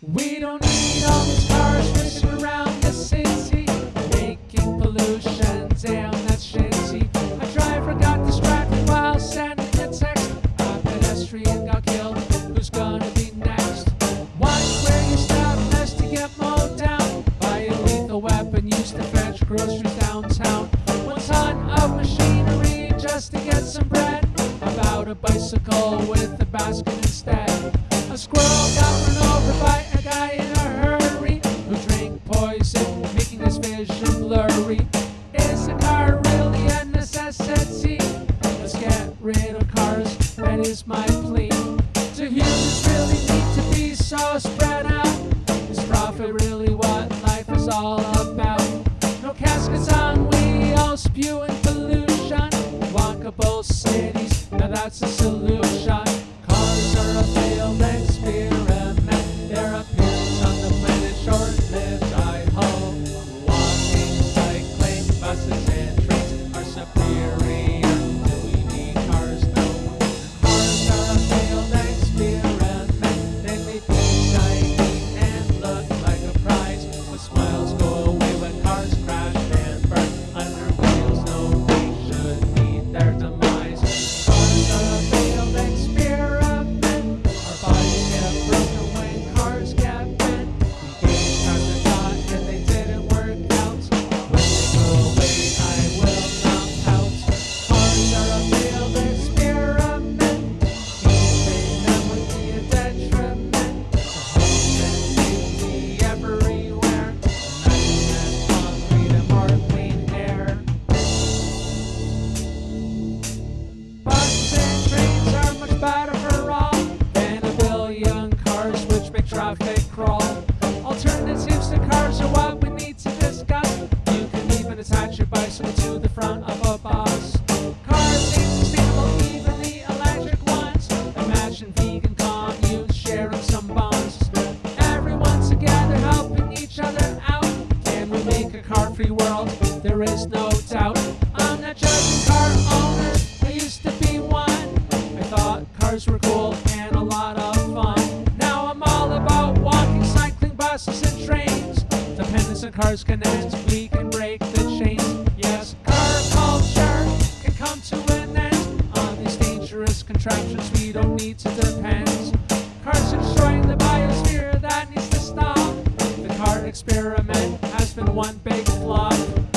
We don't need all these cars racing around the city, making pollution. Damn, that's shitty. A driver got distracted while sending a text. A pedestrian got killed. Who's gonna be next? Watch where you step as to get mowed down by a lethal weapon used to fetch groceries downtown. One ton of machinery just to get some bread. About a bicycle with a basket instead. A squirrel that's a solution. Make a car-free world? There is no doubt. I'm not judging car owners. I used to be one. I thought cars were cool and a lot of fun. Now I'm all about walking, cycling, buses, and trains. Dependence on cars connect. We can break the chains. Yes, car culture can come to an end on these dangerous contraptions. We don't need to depend. Cars are destroying the biosphere. That experiment has been one big flop.